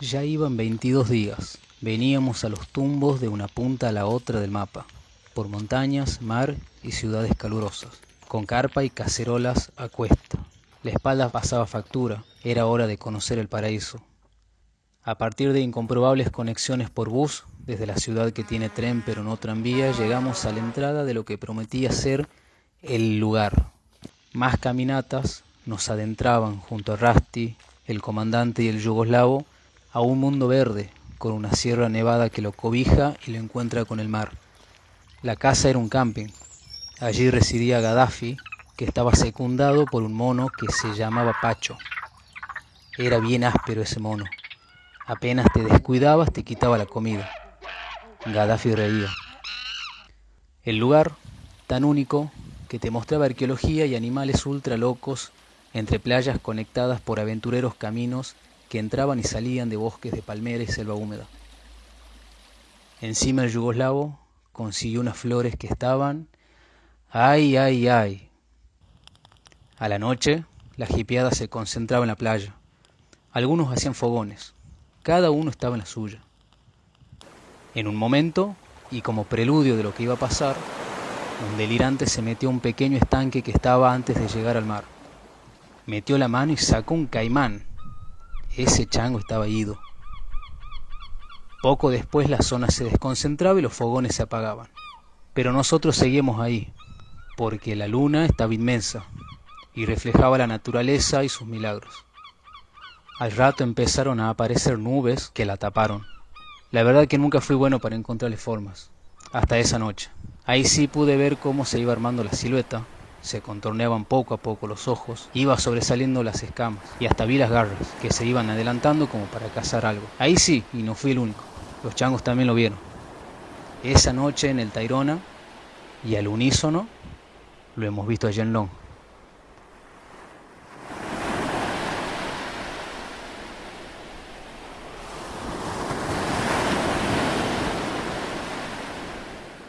Ya iban 22 días. Veníamos a los tumbos de una punta a la otra del mapa, por montañas, mar y ciudades calurosas, con carpa y cacerolas a cuesta. La espalda pasaba factura, era hora de conocer el paraíso. A partir de incomprobables conexiones por bus, desde la ciudad que tiene tren pero no tranvía, llegamos a la entrada de lo que prometía ser el lugar. Más caminatas nos adentraban junto a Rasti, el comandante y el yugoslavo, a un mundo verde, con una sierra nevada que lo cobija y lo encuentra con el mar. La casa era un camping. Allí residía Gaddafi, que estaba secundado por un mono que se llamaba Pacho. Era bien áspero ese mono. Apenas te descuidabas te quitaba la comida. Gaddafi reía. El lugar, tan único, que te mostraba arqueología y animales ultra locos entre playas conectadas por aventureros caminos que entraban y salían de bosques de palmera y selva húmeda. Encima el yugoslavo consiguió unas flores que estaban... ¡Ay, ay, ay! A la noche, la jipeada se concentraba en la playa. Algunos hacían fogones. Cada uno estaba en la suya. En un momento, y como preludio de lo que iba a pasar, un delirante se metió a un pequeño estanque que estaba antes de llegar al mar. Metió la mano y sacó un caimán. Ese chango estaba ido. Poco después la zona se desconcentraba y los fogones se apagaban. Pero nosotros seguimos ahí, porque la luna estaba inmensa y reflejaba la naturaleza y sus milagros. Al rato empezaron a aparecer nubes que la taparon. La verdad que nunca fui bueno para encontrarle formas, hasta esa noche. Ahí sí pude ver cómo se iba armando la silueta, se contorneaban poco a poco los ojos, iba sobresaliendo las escamas y hasta vi las garras que se iban adelantando como para cazar algo. Ahí sí, y no fui el único, los changos también lo vieron. Esa noche en el Tairona y al unísono lo hemos visto a Long.